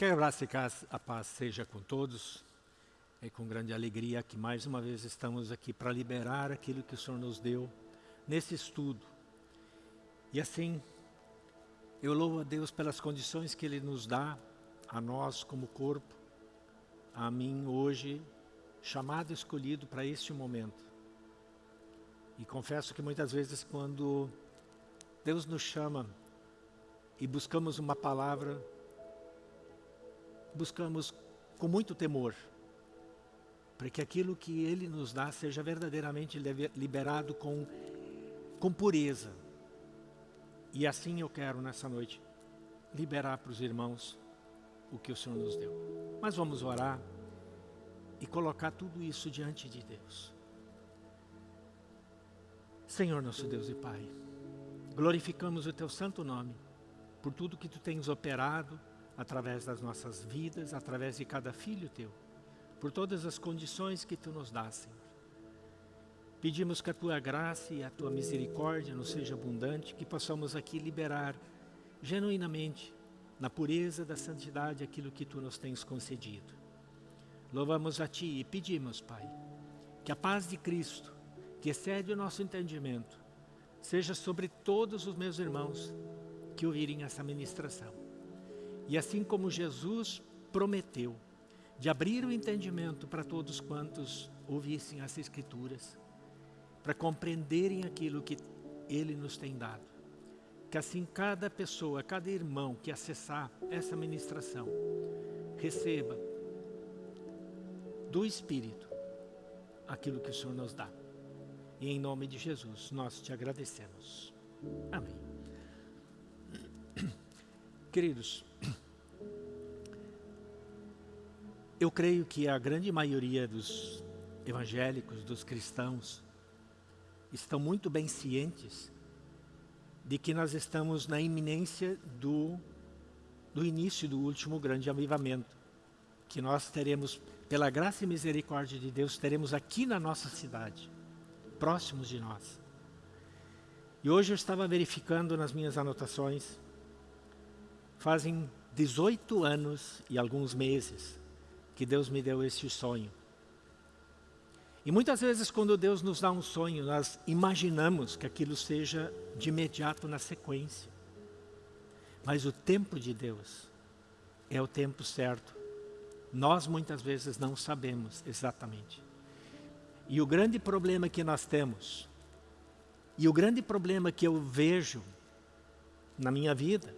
Que a graça e a paz seja com todos. É com grande alegria que mais uma vez estamos aqui para liberar aquilo que o Senhor nos deu nesse estudo. E assim, eu louvo a Deus pelas condições que Ele nos dá, a nós como corpo, a mim hoje, chamado escolhido para este momento. E confesso que muitas vezes quando Deus nos chama e buscamos uma palavra, buscamos com muito temor, para que aquilo que Ele nos dá seja verdadeiramente liberado com, com pureza. E assim eu quero nessa noite liberar para os irmãos o que o Senhor nos deu. Mas vamos orar e colocar tudo isso diante de Deus. Senhor nosso Deus e Pai, glorificamos o Teu santo nome por tudo que Tu tens operado através das nossas vidas, através de cada filho Teu, por todas as condições que Tu nos dás, Senhor. Pedimos que a Tua graça e a Tua misericórdia nos seja abundante, que possamos aqui liberar genuinamente, na pureza da santidade, aquilo que Tu nos tens concedido. Louvamos a Ti e pedimos, Pai, que a paz de Cristo, que excede o nosso entendimento, seja sobre todos os meus irmãos que ouvirem essa ministração. E assim como Jesus prometeu de abrir o entendimento para todos quantos ouvissem as Escrituras, para compreenderem aquilo que Ele nos tem dado. Que assim cada pessoa, cada irmão que acessar essa ministração, receba do Espírito aquilo que o Senhor nos dá. E em nome de Jesus nós te agradecemos. Amém. Queridos, eu creio que a grande maioria dos evangélicos, dos cristãos, estão muito bem cientes de que nós estamos na iminência do, do início do último grande avivamento, que nós teremos pela graça e misericórdia de Deus, teremos aqui na nossa cidade, próximos de nós. E hoje eu estava verificando nas minhas anotações, fazem 18 anos e alguns meses que Deus me deu esse sonho. E muitas vezes quando Deus nos dá um sonho, nós imaginamos que aquilo seja de imediato na sequência. Mas o tempo de Deus é o tempo certo nós muitas vezes não sabemos exatamente. E o grande problema que nós temos, e o grande problema que eu vejo na minha vida,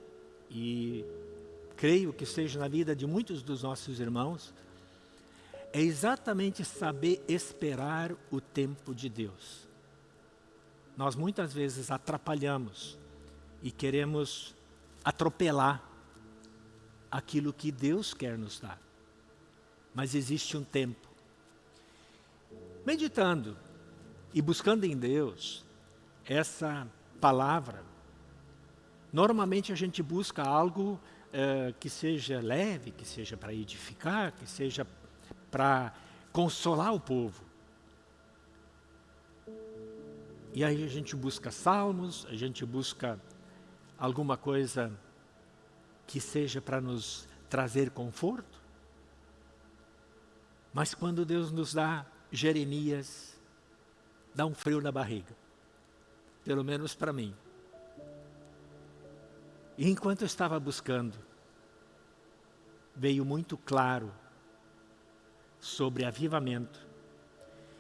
e creio que seja na vida de muitos dos nossos irmãos, é exatamente saber esperar o tempo de Deus. Nós muitas vezes atrapalhamos e queremos atropelar aquilo que Deus quer nos dar mas existe um tempo. Meditando e buscando em Deus essa palavra, normalmente a gente busca algo eh, que seja leve, que seja para edificar, que seja para consolar o povo. E aí a gente busca salmos, a gente busca alguma coisa que seja para nos trazer conforto. Mas quando Deus nos dá Jeremias, dá um frio na barriga. Pelo menos para mim. E enquanto eu estava buscando, veio muito claro sobre avivamento.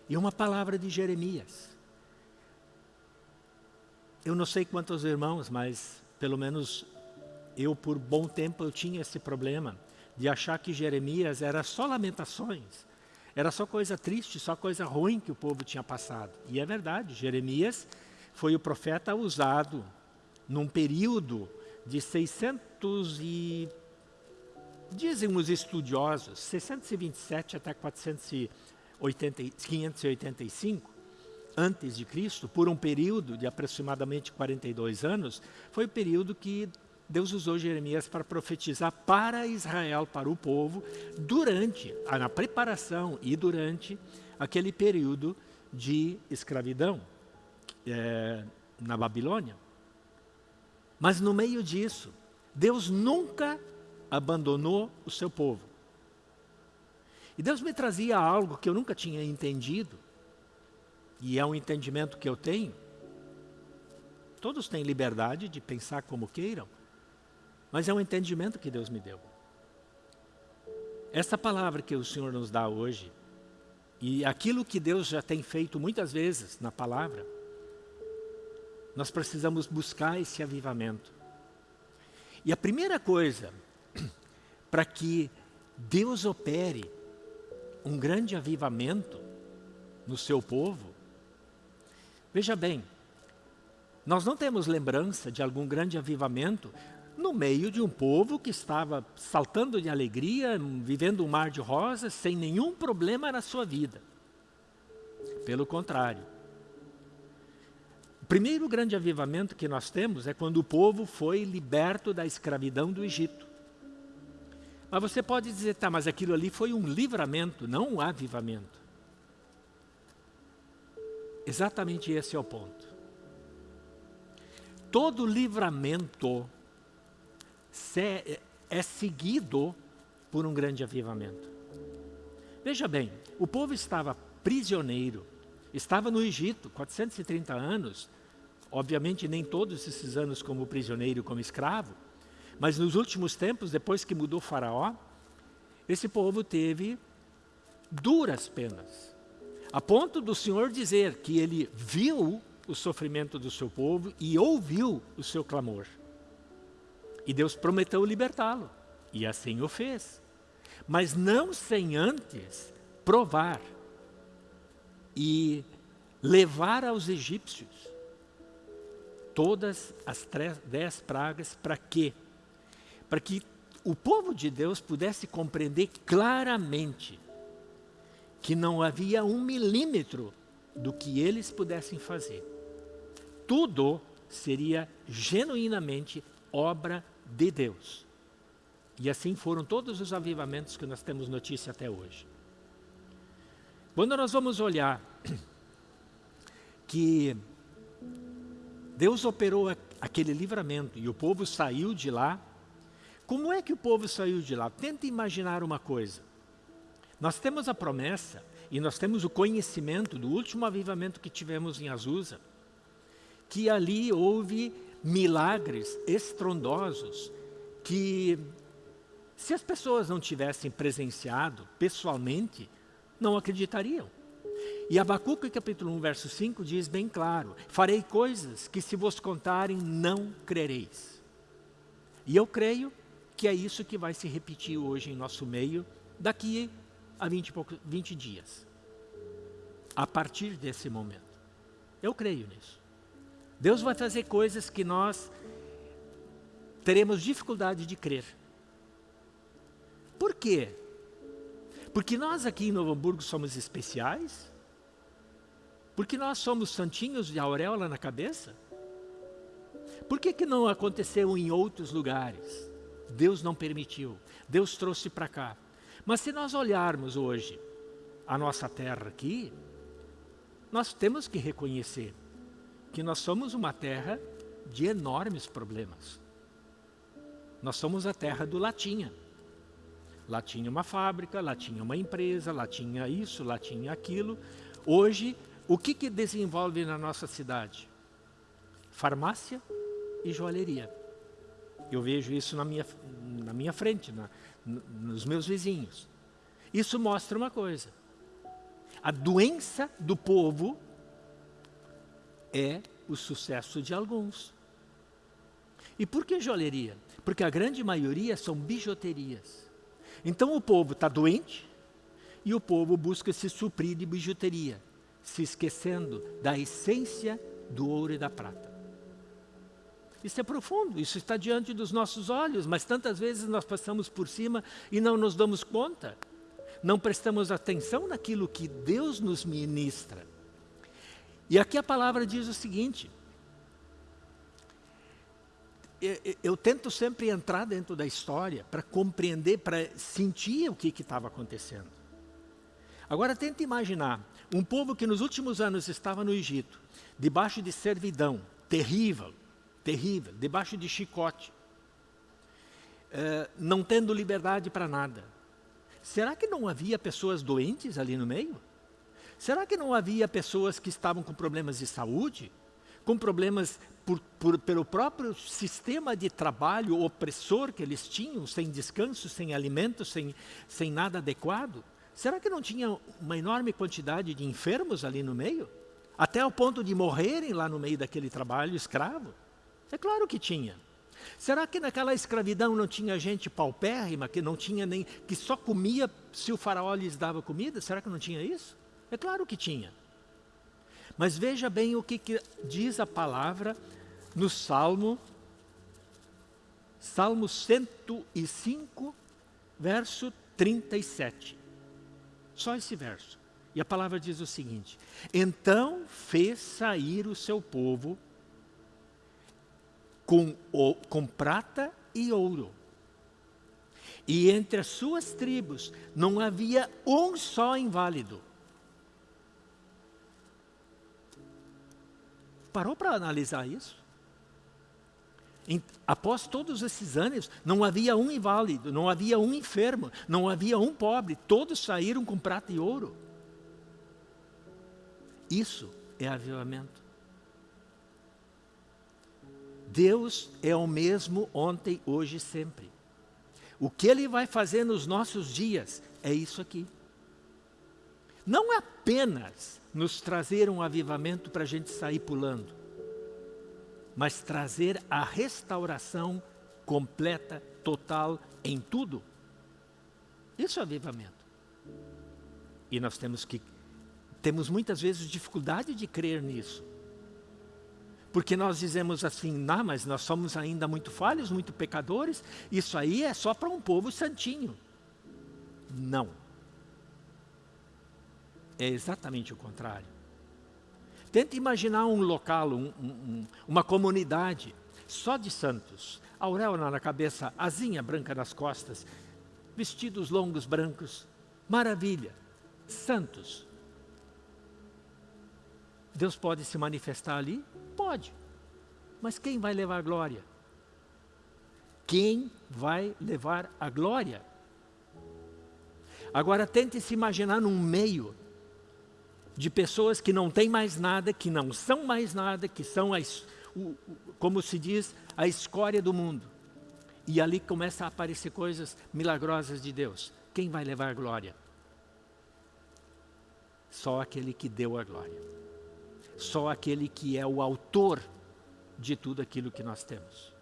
E uma palavra de Jeremias. Eu não sei quantos irmãos, mas pelo menos eu por bom tempo eu tinha esse problema de achar que Jeremias era só lamentações, era só coisa triste, só coisa ruim que o povo tinha passado. E é verdade, Jeremias foi o profeta usado num período de 600 e dizem os estudiosos, 627 até 480, 585 antes de Cristo, por um período de aproximadamente 42 anos, foi o período que Deus usou Jeremias para profetizar para Israel, para o povo, durante, na preparação e durante aquele período de escravidão é, na Babilônia. Mas no meio disso, Deus nunca abandonou o seu povo. E Deus me trazia algo que eu nunca tinha entendido, e é um entendimento que eu tenho. Todos têm liberdade de pensar como queiram, mas é um entendimento que Deus me deu. Essa palavra que o Senhor nos dá hoje, e aquilo que Deus já tem feito muitas vezes na palavra, nós precisamos buscar esse avivamento. E a primeira coisa, para que Deus opere um grande avivamento no seu povo, veja bem, nós não temos lembrança de algum grande avivamento no meio de um povo que estava saltando de alegria, vivendo um mar de rosas, sem nenhum problema na sua vida. Pelo contrário. O primeiro grande avivamento que nós temos é quando o povo foi liberto da escravidão do Egito. Mas você pode dizer, tá, mas aquilo ali foi um livramento, não um avivamento. Exatamente esse é o ponto todo livramento é seguido por um grande avivamento. Veja bem, o povo estava prisioneiro, estava no Egito, 430 anos, obviamente nem todos esses anos como prisioneiro, como escravo, mas nos últimos tempos, depois que mudou Faraó, esse povo teve duras penas, a ponto do Senhor dizer que ele viu o sofrimento do seu povo e ouviu o seu clamor. E Deus prometeu libertá-lo, e assim o fez. Mas não sem antes provar e levar aos egípcios todas as dez pragas, para quê? Para que o povo de Deus pudesse compreender claramente que não havia um milímetro do que eles pudessem fazer tudo seria genuinamente obra de Deus. E assim foram todos os avivamentos que nós temos notícia até hoje. Quando nós vamos olhar que Deus operou aquele livramento e o povo saiu de lá, como é que o povo saiu de lá? Tenta imaginar uma coisa. Nós temos a promessa e nós temos o conhecimento do último avivamento que tivemos em Azusa, que ali houve milagres estrondosos que, se as pessoas não tivessem presenciado pessoalmente, não acreditariam. E Abacuque capítulo 1, verso 5 diz bem claro, farei coisas que se vos contarem não crereis. E eu creio que é isso que vai se repetir hoje em nosso meio, daqui a 20, 20 dias. A partir desse momento. Eu creio nisso. Deus vai fazer coisas que nós teremos dificuldade de crer. Por quê? Porque nós aqui em Novo Hamburgo somos especiais? Porque nós somos santinhos de auréola na cabeça? Por que, que não aconteceu em outros lugares? Deus não permitiu, Deus trouxe para cá. Mas se nós olharmos hoje a nossa terra aqui, nós temos que reconhecer que nós somos uma terra de enormes problemas. Nós somos a terra do latinha. Lá tinha uma fábrica, lá tinha uma empresa, lá tinha isso, lá tinha aquilo. Hoje, o que, que desenvolve na nossa cidade? Farmácia e joalheria. Eu vejo isso na minha, na minha frente, na, nos meus vizinhos. Isso mostra uma coisa. A doença do povo é o sucesso de alguns. E por que joalheria? Porque a grande maioria são bijuterias. Então o povo está doente e o povo busca se suprir de bijuteria, se esquecendo da essência do ouro e da prata. Isso é profundo, isso está diante dos nossos olhos, mas tantas vezes nós passamos por cima e não nos damos conta. Não prestamos atenção naquilo que Deus nos ministra. E aqui a palavra diz o seguinte, eu, tento sempre entrar dentro da história para compreender, para sentir o que estava acontecendo. Agora tenta imaginar, um povo que nos últimos anos estava no Egito, debaixo de servidão, terrível, terrível, debaixo de chicote. eh, não tendo liberdade para nada. Será que não havia pessoas doentes ali no meio? Será que não havia pessoas que estavam com problemas de saúde? Com problemas por, por, pelo próprio sistema de trabalho opressor que eles tinham, sem descanso, sem alimento, sem, sem nada adequado? Será que não tinha uma enorme quantidade de enfermos ali no meio? Até ao ponto de morrerem lá no meio daquele trabalho escravo? É claro que tinha. Será que naquela escravidão não tinha gente paupérrima, que não tinha nem, que só comia se o faraó lhes dava comida? Será que não tinha isso? É claro que tinha. Mas veja bem o que, que diz a palavra no Salmo, Salmo 105, verso 37. Só esse verso. E a palavra diz o seguinte: Então fez sair o seu povo com, o, com prata e ouro. E entre as suas tribos não havia um só inválido. Parou para analisar isso? Em, após todos esses anos, não havia um inválido, não havia um enfermo, não havia um pobre, todos saíram com prata e ouro. Isso é avivamento. Deus é o mesmo ontem, hoje e sempre. O que Ele vai fazer nos nossos dias é isso aqui. Não apenas nos trazer um avivamento para a gente sair pulando, mas trazer a restauração completa, total, em tudo. Isso é avivamento. E nós temos que, temos muitas vezes dificuldade de crer nisso. Porque nós dizemos assim, não, mas nós somos ainda muito falhos, muito pecadores, isso aí é só para um povo santinho. Não. É exatamente o contrário. Tente imaginar um local, um, um, uma comunidade só de santos, auréola na cabeça, asinha branca nas costas, vestidos longos brancos, maravilha, santos. Deus pode se manifestar ali? Pode. Mas quem vai levar a glória? Quem vai levar a glória? Agora tente se imaginar num meio de pessoas que não têm mais nada, que não são mais nada, que são, a, o, como se diz, a escória do mundo. E ali começa a aparecer coisas milagrosas de Deus. Quem vai levar a glória? Só aquele que deu a glória. Só aquele que é o autor de tudo aquilo que nós temos.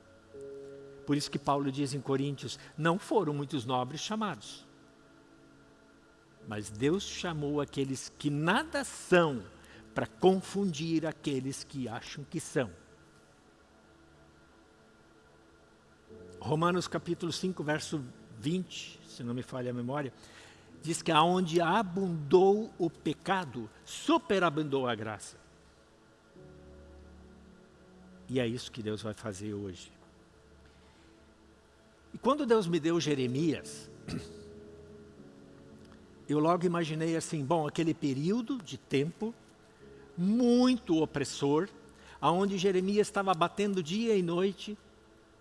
Por isso que Paulo diz em Coríntios, não foram muitos nobres chamados mas Deus chamou aqueles que nada são para confundir aqueles que acham que são. Romanos capítulo 5, verso 20, se não me falha a memória, diz que aonde abundou o pecado, superabundou a graça. E é isso que Deus vai fazer hoje. E quando Deus me deu Jeremias, eu logo imaginei assim, bom, aquele período de tempo muito opressor, aonde Jeremias estava batendo dia e noite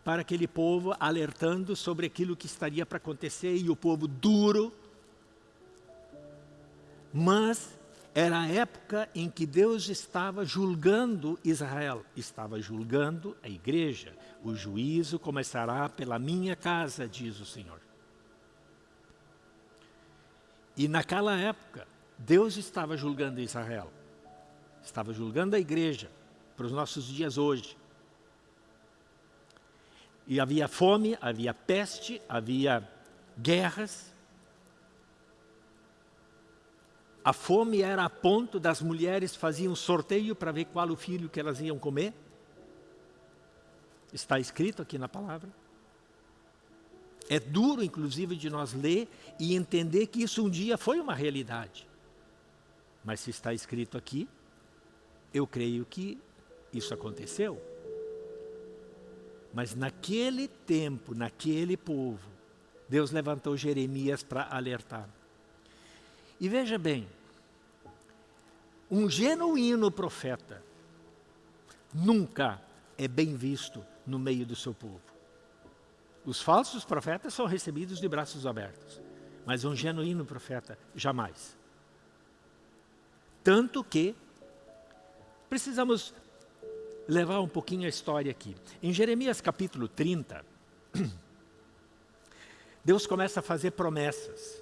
para aquele povo, alertando sobre aquilo que estaria para acontecer, e o povo duro. Mas era a época em que Deus estava julgando Israel, estava julgando a igreja. O juízo começará pela minha casa, diz o Senhor. E naquela época, Deus estava julgando Israel. Estava julgando a igreja para os nossos dias hoje. E havia fome, havia peste, havia guerras. A fome era a ponto das mulheres faziam sorteio para ver qual o filho que elas iam comer. Está escrito aqui na palavra. É duro, inclusive, de nós ler e entender que isso um dia foi uma realidade. Mas se está escrito aqui, eu creio que isso aconteceu. Mas naquele tempo, naquele povo, Deus levantou Jeremias para alertar. E veja bem, um genuíno profeta nunca é bem visto no meio do seu povo. Os falsos profetas são recebidos de braços abertos, mas um genuíno profeta, jamais. Tanto que precisamos levar um pouquinho a história aqui. Em Jeremias capítulo 30, Deus começa a fazer promessas.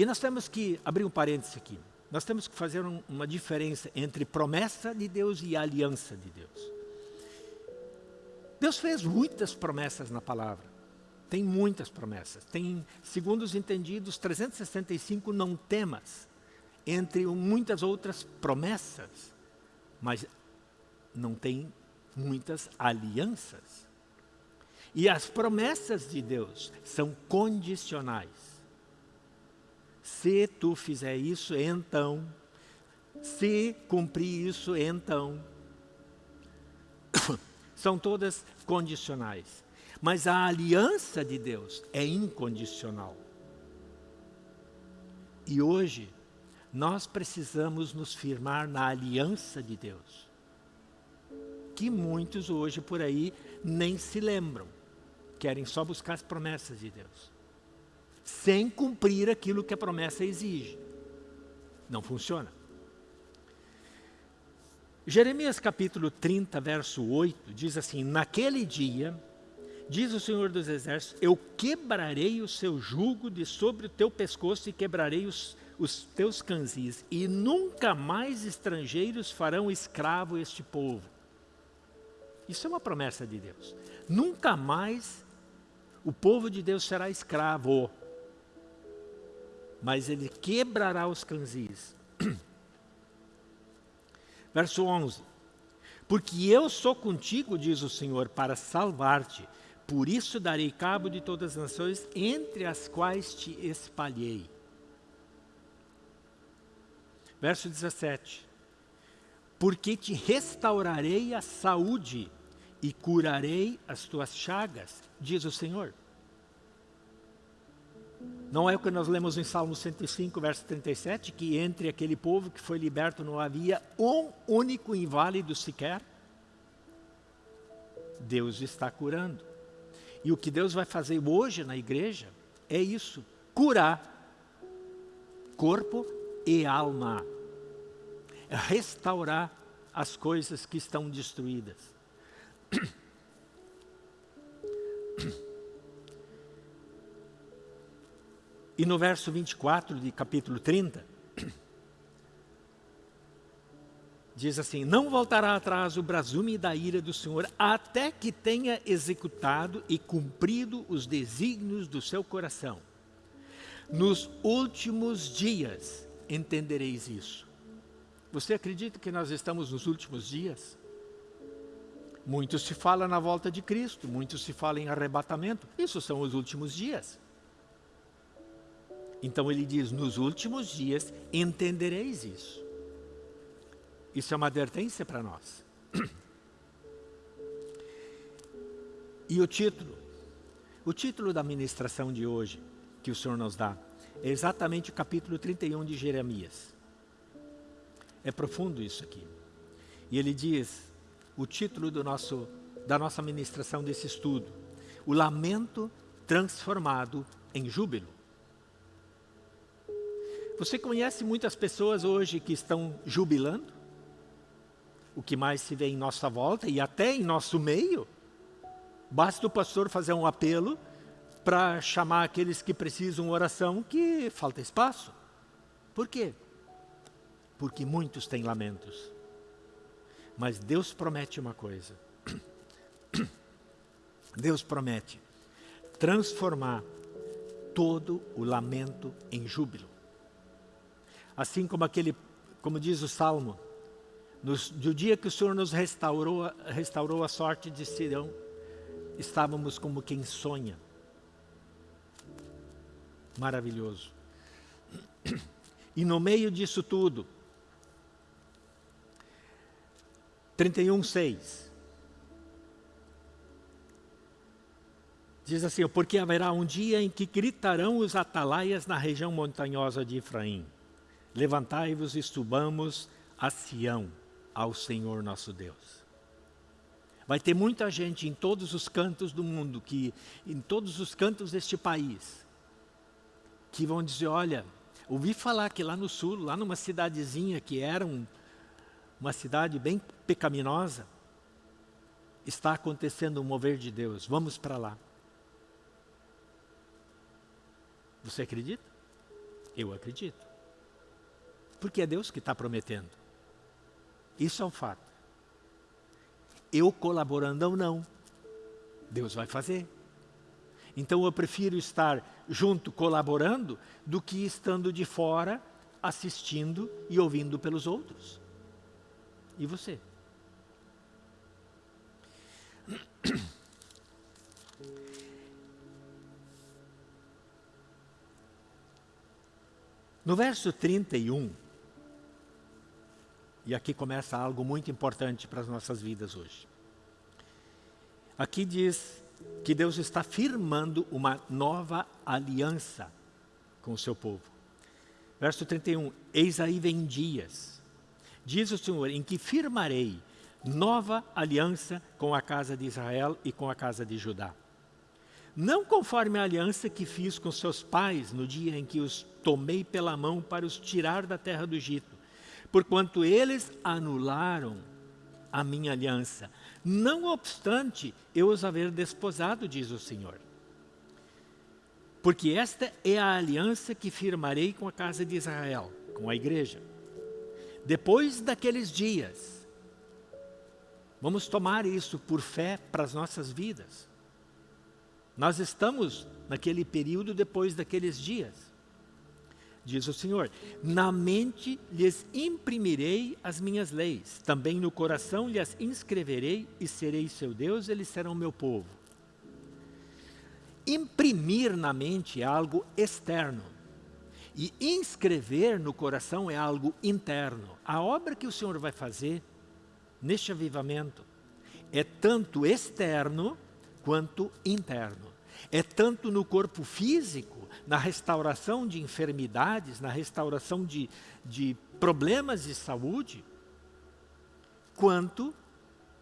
E nós temos que abrir um parênteses aqui. Nós temos que fazer um, uma diferença entre promessa de Deus e aliança de Deus. Deus fez muitas promessas na palavra. Tem muitas promessas. Tem, segundo os entendidos, 365 não temas, entre muitas outras promessas. Mas não tem muitas alianças. E as promessas de Deus são condicionais. Se tu fizer isso, então. Se cumprir isso, então. São todas condicionais. Mas a aliança de Deus é incondicional. E hoje, nós precisamos nos firmar na aliança de Deus. Que muitos hoje por aí nem se lembram. Querem só buscar as promessas de Deus. Sem cumprir aquilo que a promessa exige. Não funciona. Jeremias capítulo 30, verso 8, diz assim, Naquele dia, diz o Senhor dos Exércitos, eu quebrarei o seu jugo de sobre o teu pescoço e quebrarei os, os teus canzis, e nunca mais estrangeiros farão escravo este povo. Isso é uma promessa de Deus. Nunca mais o povo de Deus será escravo, mas ele quebrará os canzis. Verso 11. Porque eu sou contigo, diz o Senhor, para salvar-te. Por isso darei cabo de todas as nações, entre as quais te espalhei. Verso 17. Porque te restaurarei a saúde e curarei as tuas chagas, diz o Senhor. Não é o que nós lemos em Salmo 105, verso 37, que entre aquele povo que foi liberto não havia um único inválido sequer? Deus está curando. E o que Deus vai fazer hoje na igreja é isso, curar corpo e alma. Restaurar as coisas que estão destruídas. E no verso 24 de capítulo 30, diz assim, não voltará atrás o brasume da ira do Senhor, até que tenha executado e cumprido os desígnios do seu coração. Nos últimos dias entendereis isso. Você acredita que nós estamos nos últimos dias? Muito se fala na volta de Cristo, muito se fala em arrebatamento. Isso são os últimos dias. Então ele diz, nos últimos dias entendereis isso. Isso é uma advertência para nós. E o título? O título da ministração de hoje, que o Senhor nos dá, é exatamente o capítulo 31 de Jeremias. É profundo isso aqui. E ele diz, o título do nosso, da nossa ministração desse estudo, o lamento transformado em júbilo. Você conhece muitas pessoas hoje que estão jubilando? O que mais se vê em nossa volta e até em nosso meio? Basta o pastor fazer um apelo para chamar aqueles que precisam oração que falta espaço. Por quê? Porque muitos têm lamentos. Mas Deus promete uma coisa. Deus promete transformar todo o lamento em júbilo. Assim como aquele, como diz o Salmo, nos, do dia que o Senhor nos restaurou, restaurou a sorte de Sirão, estávamos como quem sonha. Maravilhoso. E no meio disso tudo, 31, 6. Diz assim, porque haverá um dia em que gritarão os atalaias na região montanhosa de Efraim. Levantai-vos e subamos a Sião, ao Senhor nosso Deus. Vai ter muita gente em todos os cantos do mundo, que, em todos os cantos deste país, que vão dizer, olha, ouvi falar que lá no sul, lá numa cidadezinha que era um, uma cidade bem pecaminosa, está acontecendo um mover de Deus, vamos para lá. Você acredita? Eu acredito. Porque é Deus que está prometendo. Isso é um fato. Eu colaborando ou não, Deus vai fazer. Então eu prefiro estar junto colaborando do que estando de fora assistindo e ouvindo pelos outros. E você? No verso 31, e aqui começa algo muito importante para as nossas vidas hoje. Aqui diz que Deus está firmando uma nova aliança com o seu povo. Verso 31, eis aí vem dias, diz o Senhor, em que firmarei nova aliança com a casa de Israel e com a casa de Judá. Não conforme a aliança que fiz com seus pais no dia em que os tomei pela mão para os tirar da terra do Egito, porquanto eles anularam a minha aliança, não obstante eu os haver desposado, diz o Senhor. Porque esta é a aliança que firmarei com a casa de Israel, com a igreja. Depois daqueles dias, vamos tomar isso por fé para as nossas vidas. Nós estamos naquele período depois daqueles dias diz o Senhor. Na mente lhes imprimirei as minhas leis, também no coração lhes inscreverei e serei seu Deus, eles serão meu povo. Imprimir na mente é algo externo. E inscrever no coração é algo interno. A obra que o Senhor vai fazer neste avivamento é tanto externo quanto interno. É tanto no corpo físico na restauração de enfermidades, na restauração de, de problemas de saúde, quanto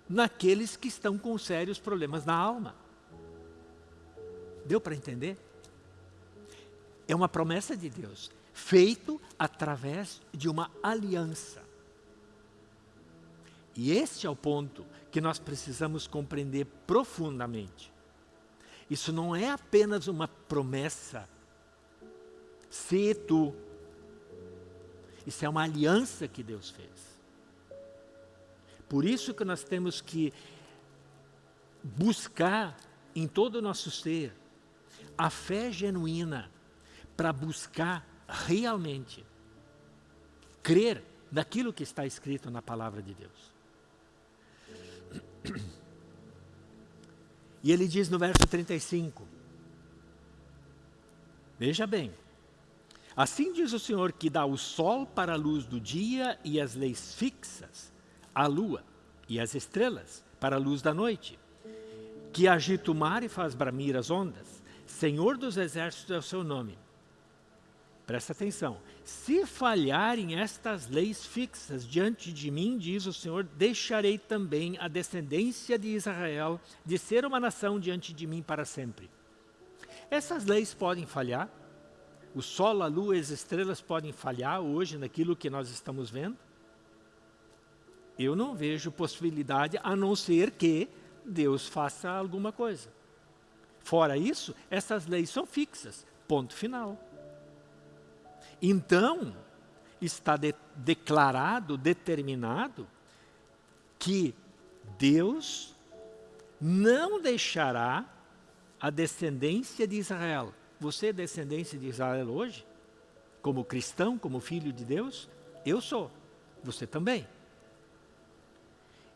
naqueles que estão com sérios problemas na alma. Deu para entender? É uma promessa de Deus, feito através de uma aliança. E este é o ponto que nós precisamos compreender profundamente. Isso não é apenas uma promessa se tu. Isso é uma aliança que Deus fez. Por isso que nós temos que buscar em todo o nosso ser a fé genuína para buscar realmente crer naquilo que está escrito na palavra de Deus. E ele diz no verso 35, veja bem, Assim diz o Senhor que dá o sol para a luz do dia e as leis fixas, a lua e as estrelas para a luz da noite, que agita o mar e faz bramir as ondas. Senhor dos exércitos é o seu nome. Presta atenção. Se falharem estas leis fixas diante de mim, diz o Senhor, deixarei também a descendência de Israel de ser uma nação diante de mim para sempre. Essas leis podem falhar, o sol, a lua e as estrelas podem falhar hoje naquilo que nós estamos vendo? Eu não vejo possibilidade a não ser que Deus faça alguma coisa. Fora isso, essas leis são fixas, ponto final. Então, está de, declarado, determinado, que Deus não deixará a descendência de Israel você é descendência de Israel hoje? Como cristão, como filho de Deus? Eu sou. Você também.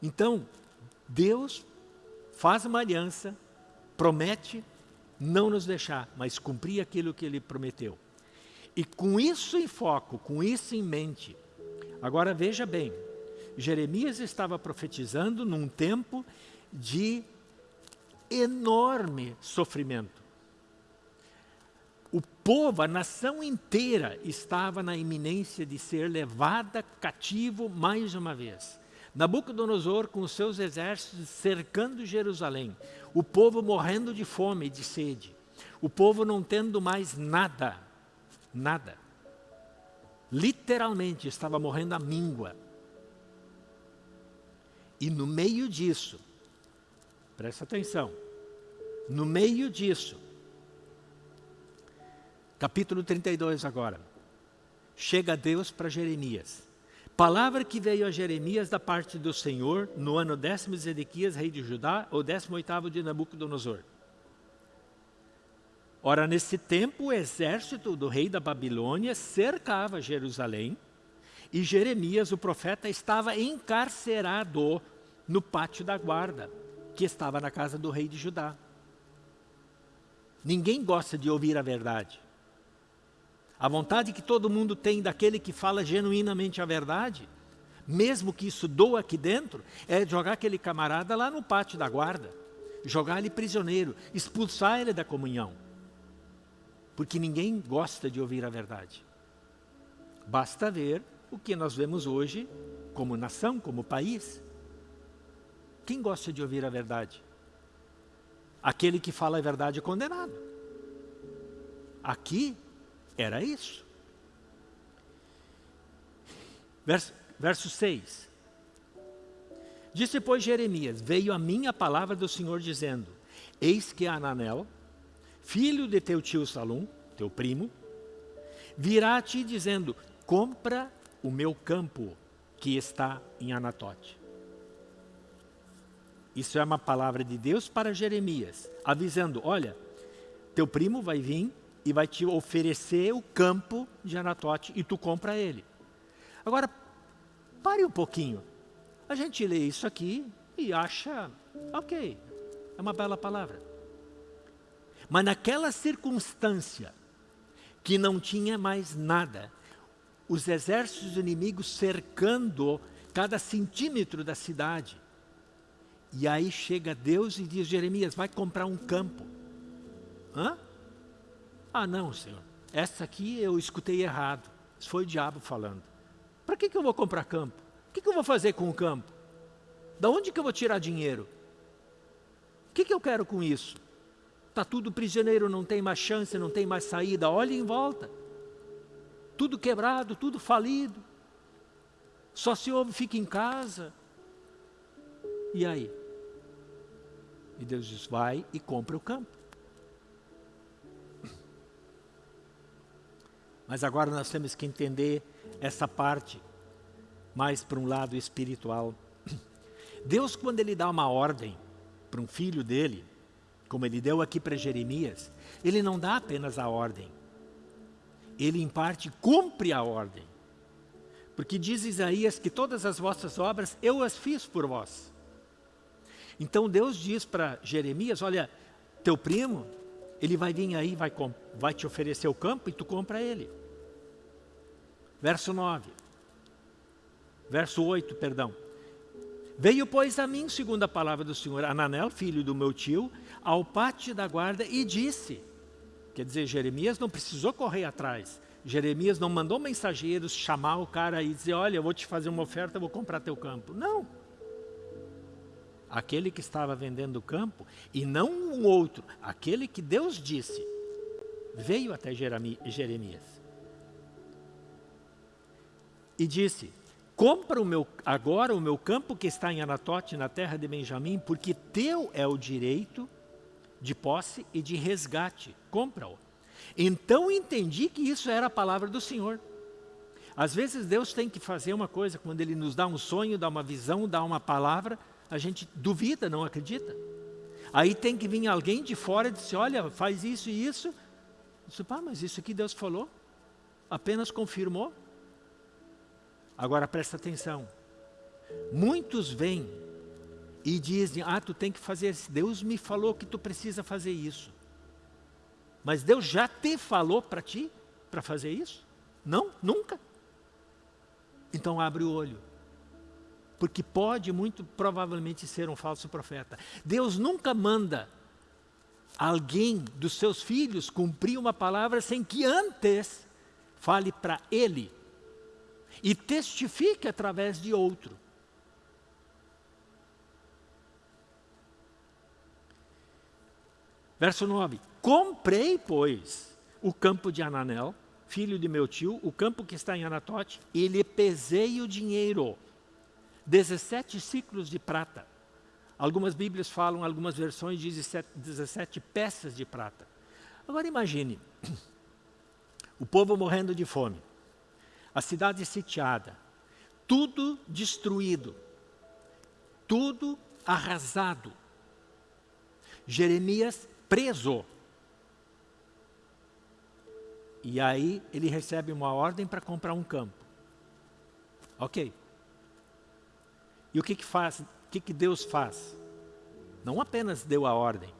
Então, Deus faz uma aliança, promete não nos deixar, mas cumprir aquilo que Ele prometeu. E com isso em foco, com isso em mente, agora veja bem, Jeremias estava profetizando num tempo de enorme sofrimento. O povo, a nação inteira estava na iminência de ser levada cativo mais uma vez. Nabucodonosor com os seus exércitos cercando Jerusalém, o povo morrendo de fome e de sede, o povo não tendo mais nada, nada. Literalmente estava morrendo a míngua. E no meio disso, presta atenção, no meio disso, capítulo 32 agora, chega Deus para Jeremias. Palavra que veio a Jeremias da parte do Senhor no ano décimo de Zedequias, rei de Judá, ou décimo oitavo de Nabucodonosor. Ora, nesse tempo, o exército do rei da Babilônia cercava Jerusalém e Jeremias, o profeta, estava encarcerado no pátio da guarda, que estava na casa do rei de Judá. Ninguém gosta de ouvir a verdade. A vontade que todo mundo tem daquele que fala genuinamente a verdade, mesmo que isso doa aqui dentro, é jogar aquele camarada lá no pátio da guarda, jogar ele prisioneiro, expulsar ele da comunhão. Porque ninguém gosta de ouvir a verdade. Basta ver o que nós vemos hoje como nação, como país. Quem gosta de ouvir a verdade? Aquele que fala a verdade é condenado. Aqui era isso. Verso, verso 6. Disse, pois, Jeremias, veio a mim a palavra do Senhor dizendo, Eis que Ananel, filho de teu tio Salum, teu primo, virá a ti dizendo, compra o meu campo que está em Anatote. Isso é uma palavra de Deus para Jeremias, avisando, olha, teu primo vai vir e vai te oferecer o campo de Anatote e tu compra ele. Agora, pare um pouquinho. A gente lê isso aqui e acha, ok, é uma bela palavra. Mas naquela circunstância, que não tinha mais nada, os exércitos inimigos cercando cada centímetro da cidade. E aí chega Deus e diz, Jeremias, vai comprar um campo. Hã? Ah, não, Senhor, essa aqui eu escutei errado. Isso foi o diabo falando. Para que, que eu vou comprar campo? O que, que eu vou fazer com o campo? Da onde que eu vou tirar dinheiro? O que, que eu quero com isso? Está tudo prisioneiro, não tem mais chance, não tem mais saída. Olhe em volta. Tudo quebrado, tudo falido. Só se ouve, fica em casa. E aí? E Deus diz, vai e compra o campo. Mas agora nós temos que entender essa parte mais para um lado espiritual. Deus, quando Ele dá uma ordem para um filho dele, como Ele deu aqui para Jeremias, Ele não dá apenas a ordem. Ele, em parte, cumpre a ordem. Porque diz Isaías que todas as vossas obras eu as fiz por vós. Então Deus diz para Jeremias, olha, teu primo, ele vai vir aí, vai, vai te oferecer o campo e tu compra ele. Verso 9. Verso 8, perdão. Veio, pois, a mim, segundo a palavra do Senhor, Ananel, filho do meu tio, ao pátio da guarda e disse, quer dizer, Jeremias não precisou correr atrás, Jeremias não mandou mensageiros chamar o cara e dizer, olha, eu vou te fazer uma oferta, eu vou comprar teu campo. Não. Aquele que estava vendendo o campo, e não um outro, aquele que Deus disse, veio até Jeremias e disse, compra o meu, agora o meu campo que está em Anatote, na terra de Benjamim, porque teu é o direito de posse e de resgate, compra-o. Então entendi que isso era a palavra do Senhor. Às vezes Deus tem que fazer uma coisa, quando Ele nos dá um sonho, dá uma visão, dá uma palavra, a gente duvida, não acredita. Aí tem que vir alguém de fora e dizer, olha, faz isso e isso. Disse, ah, mas isso aqui Deus falou, apenas confirmou. Agora presta atenção. Muitos vêm e dizem, ah, tu tem que fazer isso. Deus me falou que tu precisa fazer isso. Mas Deus já te falou para ti, para fazer isso? Não, nunca. Então abre o olho. Porque pode muito provavelmente ser um falso profeta. Deus nunca manda alguém dos seus filhos cumprir uma palavra sem que antes fale para ele e testifique através de outro. Verso 9: Comprei, pois, o campo de Ananel, filho de meu tio, o campo que está em Anatote, e lhe pesei o dinheiro, 17 ciclos de prata. Algumas bíblias falam, algumas versões dizem 17 peças de prata. Agora imagine, o povo morrendo de fome a cidade sitiada, tudo destruído, tudo arrasado. Jeremias preso. E aí ele recebe uma ordem para comprar um campo. Ok. E o que, que faz? O que, que Deus faz? Não apenas deu a ordem,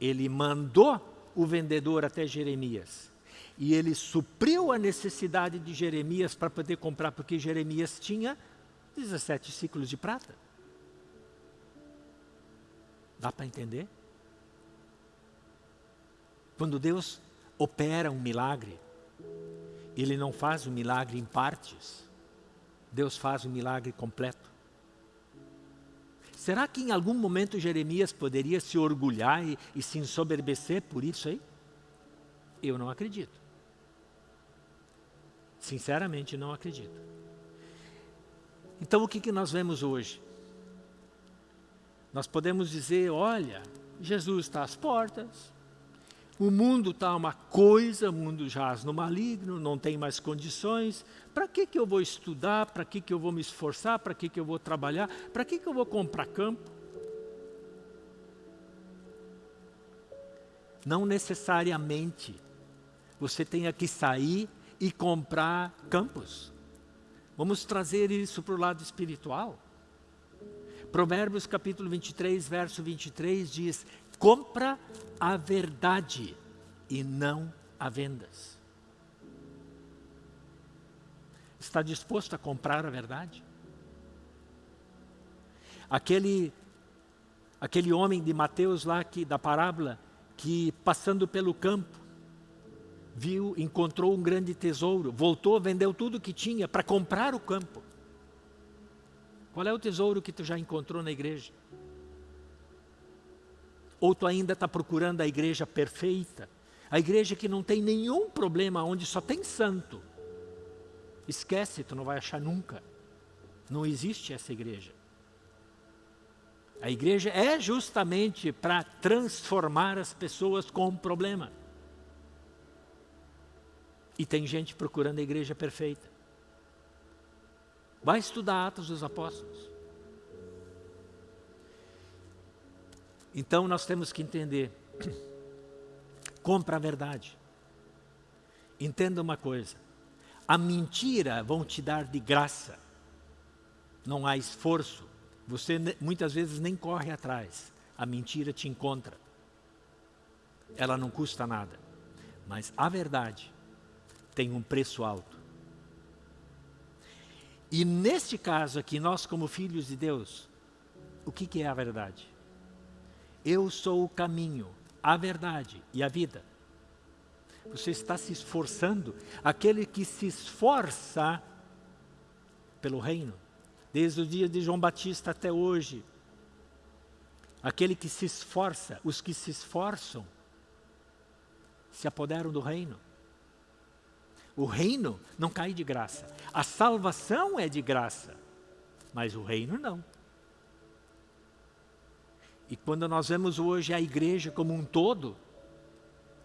ele mandou o vendedor até Jeremias. E ele supriu a necessidade de Jeremias para poder comprar, porque Jeremias tinha 17 ciclos de prata. Dá para entender? Quando Deus opera um milagre, Ele não faz o milagre em partes. Deus faz o milagre completo. Será que em algum momento Jeremias poderia se orgulhar e, e se ensoberbecer por isso aí? Eu não acredito. Sinceramente, não acredito. Então, o que, que nós vemos hoje? Nós podemos dizer, olha, Jesus está às portas, o mundo está uma coisa, o mundo jaz no maligno, não tem mais condições. Para que, que eu vou estudar? Para que, que eu vou me esforçar? Para que, que eu vou trabalhar? Para que, que eu vou comprar campo? Não necessariamente você tenha que sair e comprar campos. Vamos trazer isso para o lado espiritual. Provérbios capítulo 23, verso 23 diz, compra a verdade e não a vendas. Está disposto a comprar a verdade? Aquele, aquele homem de Mateus lá, que, da parábola, que passando pelo campo, viu, encontrou um grande tesouro, voltou, vendeu tudo que tinha para comprar o campo. Qual é o tesouro que tu já encontrou na igreja? Ou tu ainda está procurando a igreja perfeita? A igreja que não tem nenhum problema, onde só tem santo. Esquece, tu não vai achar nunca. Não existe essa igreja. A igreja é justamente para transformar as pessoas com um problema. E tem gente procurando a igreja perfeita. Vai estudar Atos dos Apóstolos. Então nós temos que entender. Compra a verdade. Entenda uma coisa. A mentira vão te dar de graça. Não há esforço. Você muitas vezes nem corre atrás. A mentira te encontra. Ela não custa nada. Mas a verdade tem um preço alto. E neste caso aqui, nós como filhos de Deus, o que, que é a verdade? Eu sou o caminho, a verdade e a vida. Você está se esforçando, aquele que se esforça pelo reino, desde o dia de João Batista até hoje, aquele que se esforça, os que se esforçam, se apoderam do reino. O reino não cai de graça. A salvação é de graça, mas o reino não. E quando nós vemos hoje a igreja como um todo,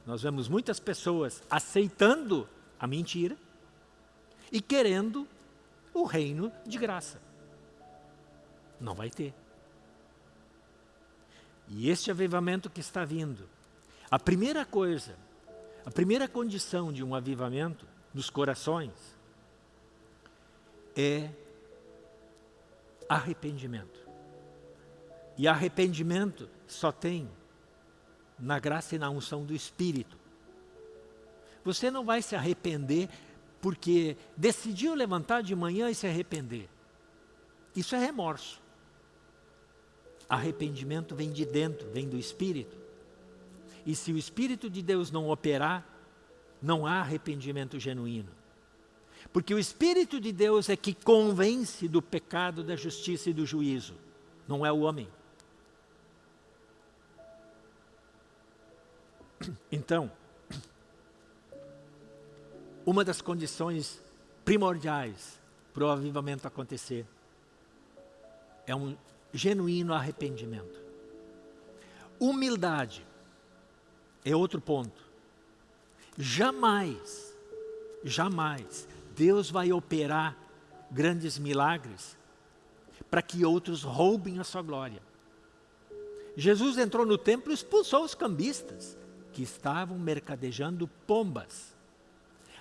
nós vemos muitas pessoas aceitando a mentira e querendo o reino de graça. Não vai ter. E este avivamento que está vindo, a primeira coisa, a primeira condição de um avivamento nos corações é arrependimento. E arrependimento só tem na graça e na unção do Espírito. Você não vai se arrepender porque decidiu levantar de manhã e se arrepender. Isso é remorso. Arrependimento vem de dentro, vem do Espírito. E se o Espírito de Deus não operar, não há arrependimento genuíno. Porque o Espírito de Deus é que convence do pecado, da justiça e do juízo, não é o homem. Então, uma das condições primordiais para o avivamento acontecer é um genuíno arrependimento. Humildade é outro ponto. Jamais, jamais Deus vai operar grandes milagres para que outros roubem a sua glória. Jesus entrou no templo e expulsou os cambistas que estavam mercadejando pombas.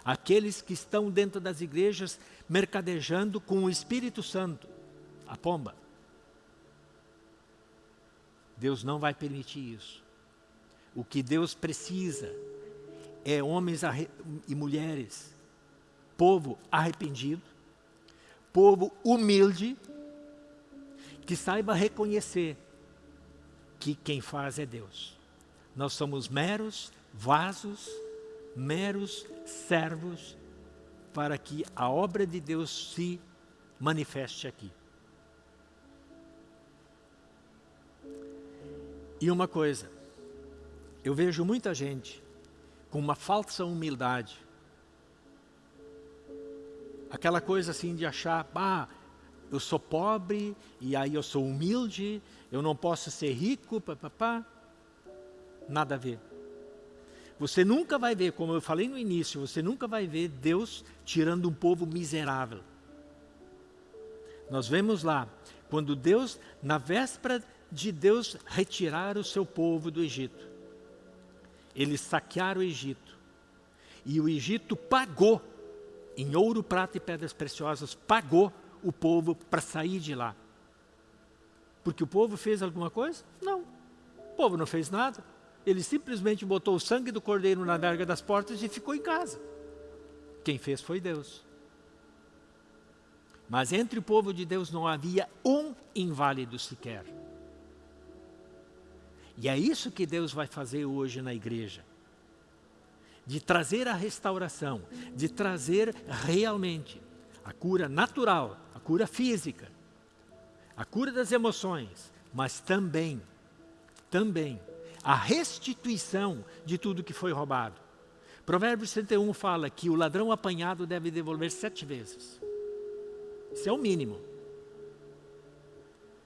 Aqueles que estão dentro das igrejas mercadejando com o Espírito Santo, a pomba. Deus não vai permitir isso. O que Deus precisa é homens e mulheres, povo arrependido, povo humilde, que saiba reconhecer que quem faz é Deus. Nós somos meros vasos, meros servos para que a obra de Deus se manifeste aqui. E uma coisa, eu vejo muita gente com uma falsa humildade. Aquela coisa assim de achar, ah, eu sou pobre e aí eu sou humilde, eu não posso ser rico, papapá. Nada a ver. Você nunca vai ver, como eu falei no início, você nunca vai ver Deus tirando um povo miserável. Nós vemos lá, quando Deus, na véspera de Deus retirar o seu povo do Egito, eles saquearam o Egito. E o Egito pagou, em ouro, prata e pedras preciosas, pagou o povo para sair de lá. Porque o povo fez alguma coisa? Não. O povo não fez nada. Ele simplesmente botou o sangue do cordeiro na verga das portas e ficou em casa. Quem fez foi Deus. Mas entre o povo de Deus não havia um inválido sequer. E é isso que Deus vai fazer hoje na igreja. De trazer a restauração, de trazer realmente a cura natural, a cura física, a cura das emoções, mas também, também, a restituição de tudo que foi roubado. Provérbios 31 fala que o ladrão apanhado deve devolver sete vezes. Isso é o mínimo.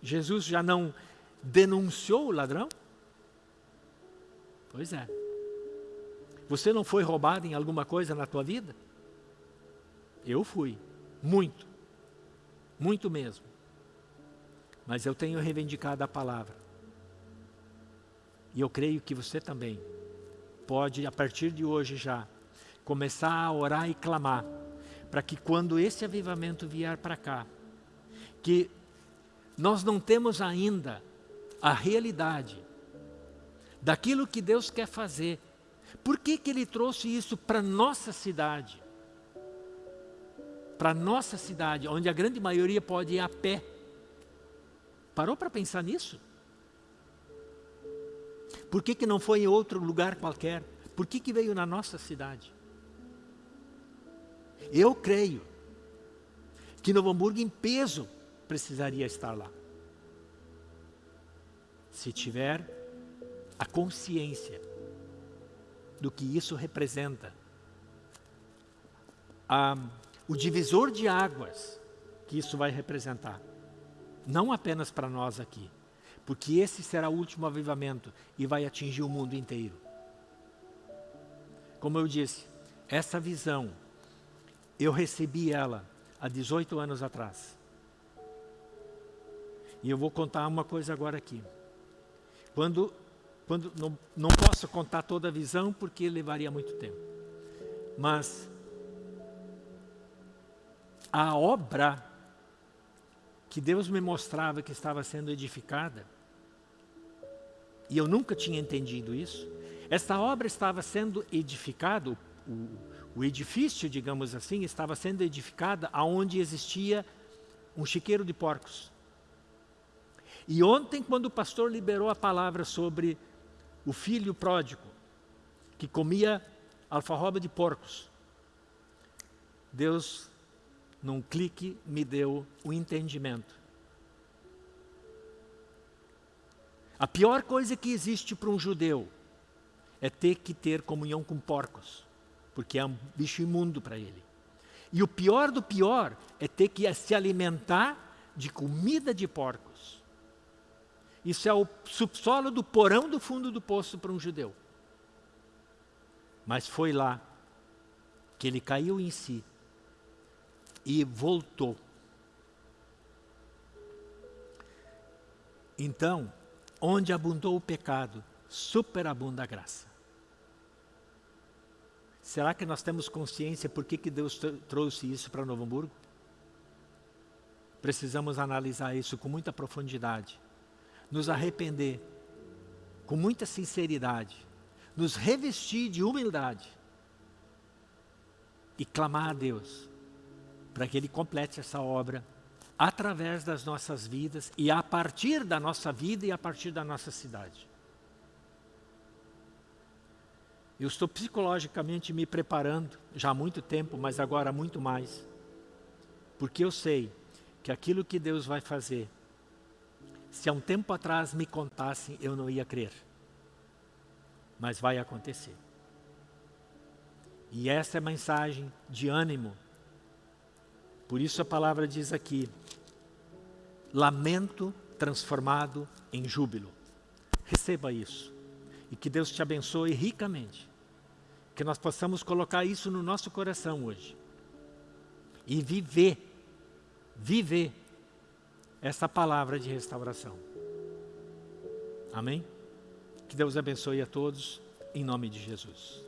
Jesus já não denunciou o ladrão? Pois é. Você não foi roubado em alguma coisa na tua vida? Eu fui. Muito. Muito mesmo mas eu tenho reivindicado a palavra. E eu creio que você também pode, a partir de hoje já, começar a orar e clamar, para que quando esse avivamento vier para cá, que nós não temos ainda a realidade daquilo que Deus quer fazer. Por que, que Ele trouxe isso para nossa cidade? Para nossa cidade, onde a grande maioria pode ir a pé Parou para pensar nisso? Por que, que não foi em outro lugar qualquer? Por que, que veio na nossa cidade? Eu creio que Novo Hamburgo em peso precisaria estar lá. Se tiver a consciência do que isso representa. Ah, o divisor de águas que isso vai representar. Não apenas para nós aqui, porque esse será o último avivamento e vai atingir o mundo inteiro. Como eu disse, essa visão, eu recebi ela há 18 anos atrás. E eu vou contar uma coisa agora aqui. Quando, quando não, não posso contar toda a visão porque levaria muito tempo. Mas a obra que Deus me mostrava que estava sendo edificada, e eu nunca tinha entendido isso, esta obra estava sendo edificada, o, o edifício, digamos assim, estava sendo edificada aonde existia um chiqueiro de porcos. E ontem, quando o pastor liberou a palavra sobre o filho pródigo, que comia alfarroba de porcos, Deus num clique, me deu o entendimento. A pior coisa que existe para um judeu é ter que ter comunhão com porcos, porque é um bicho imundo para ele. E o pior do pior é ter que se alimentar de comida de porcos. Isso é o subsolo do porão do fundo do poço para um judeu. Mas foi lá que ele caiu em si e voltou. Então, onde abundou o pecado, superabunda a graça. Será que nós temos consciência por que, que Deus trouxe isso para Novo Hamburgo? Precisamos analisar isso com muita profundidade, nos arrepender com muita sinceridade, nos revestir de humildade e clamar a Deus para que Ele complete essa obra através das nossas vidas e a partir da nossa vida e a partir da nossa cidade. Eu estou psicologicamente me preparando já há muito tempo, mas agora muito mais. Porque eu sei que aquilo que Deus vai fazer, se há um tempo atrás me contassem, eu não ia crer. Mas vai acontecer. E essa é a mensagem de ânimo. Por isso a palavra diz aqui, lamento transformado em júbilo. Receba isso e que Deus te abençoe ricamente. Que nós possamos colocar isso no nosso coração hoje. E viver, viver essa palavra de restauração. Amém? Que Deus abençoe a todos, em nome de Jesus.